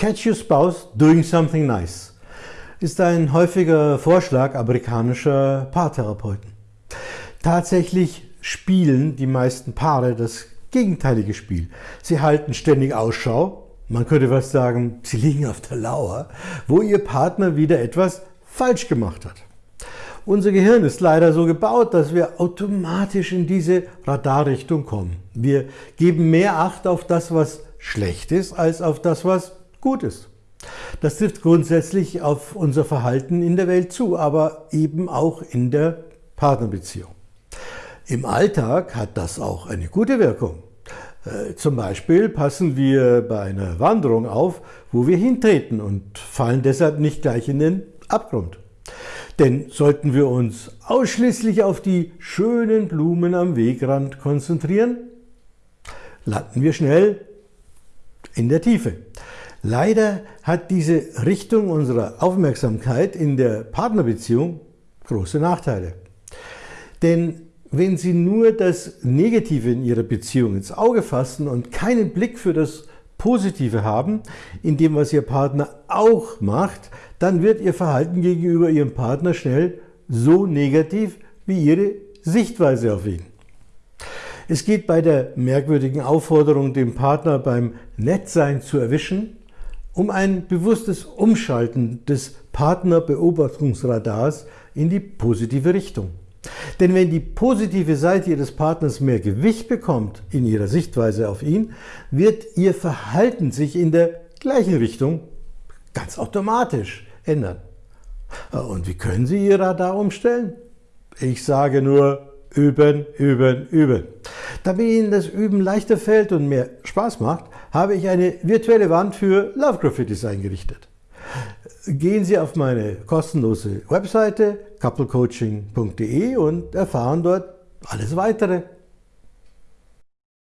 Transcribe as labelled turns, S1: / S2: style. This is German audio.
S1: Catch your spouse doing something nice ist ein häufiger Vorschlag amerikanischer Paartherapeuten. Tatsächlich spielen die meisten Paare das gegenteilige Spiel. Sie halten ständig Ausschau, man könnte fast sagen, sie liegen auf der Lauer, wo ihr Partner wieder etwas falsch gemacht hat. Unser Gehirn ist leider so gebaut, dass wir automatisch in diese Radarrichtung kommen. Wir geben mehr Acht auf das, was schlecht ist, als auf das, was gut ist. Das trifft grundsätzlich auf unser Verhalten in der Welt zu, aber eben auch in der Partnerbeziehung. Im Alltag hat das auch eine gute Wirkung. Äh, zum Beispiel passen wir bei einer Wanderung auf, wo wir hintreten und fallen deshalb nicht gleich in den Abgrund. Denn sollten wir uns ausschließlich auf die schönen Blumen am Wegrand konzentrieren, landen wir schnell in der Tiefe. Leider hat diese Richtung unserer Aufmerksamkeit in der Partnerbeziehung große Nachteile. Denn wenn Sie nur das Negative in Ihrer Beziehung ins Auge fassen und keinen Blick für das Positive haben, in dem, was Ihr Partner auch macht, dann wird Ihr Verhalten gegenüber Ihrem Partner schnell so negativ wie Ihre Sichtweise auf ihn. Es geht bei der merkwürdigen Aufforderung, den Partner beim Nettsein zu erwischen, um ein bewusstes Umschalten des Partnerbeobachtungsradars in die positive Richtung. Denn wenn die positive Seite Ihres Partners mehr Gewicht bekommt in Ihrer Sichtweise auf ihn, wird Ihr Verhalten sich in der gleichen Richtung ganz automatisch ändern. Und wie können Sie Ihr Radar umstellen? Ich sage nur, üben, üben, üben. Damit Ihnen das Üben leichter fällt und mehr Spaß macht, habe ich eine virtuelle Wand für Love Graffitis eingerichtet gehen Sie auf meine kostenlose Webseite couplecoaching.de und erfahren dort alles weitere.